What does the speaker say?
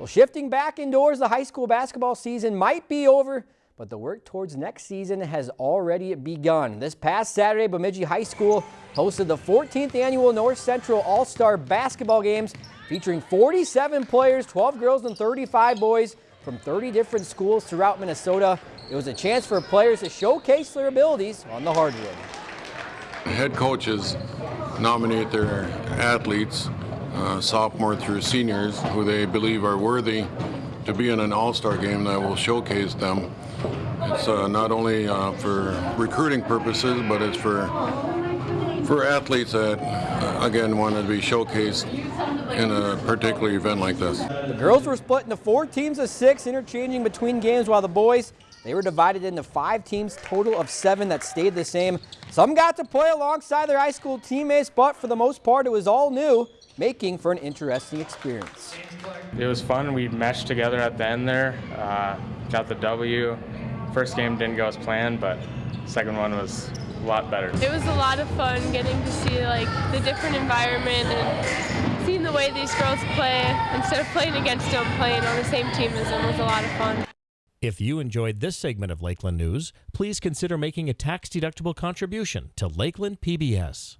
Well, shifting back indoors, the high school basketball season might be over, but the work towards next season has already begun. This past Saturday, Bemidji High School hosted the 14th annual North Central All-Star Basketball Games featuring 47 players, 12 girls and 35 boys from 30 different schools throughout Minnesota. It was a chance for players to showcase their abilities on the hardwood. Head coaches nominate their athletes uh, sophomore through seniors who they believe are worthy to be in an all-star game that will showcase them. It's uh, not only uh, for recruiting purposes, but it's for for athletes that, uh, again, want to be showcased in a particular event like this. The girls were split into four teams of six, interchanging between games, while the boys, they were divided into five teams, total of seven that stayed the same. Some got to play alongside their high school teammates, but for the most part, it was all new making for an interesting experience. It was fun. We meshed together at the end there, uh, got the W. First game didn't go as planned, but second one was a lot better. It was a lot of fun getting to see like the different environment and seeing the way these girls play instead of playing against them, playing on the same team as them was a lot of fun. If you enjoyed this segment of Lakeland News, please consider making a tax-deductible contribution to Lakeland PBS.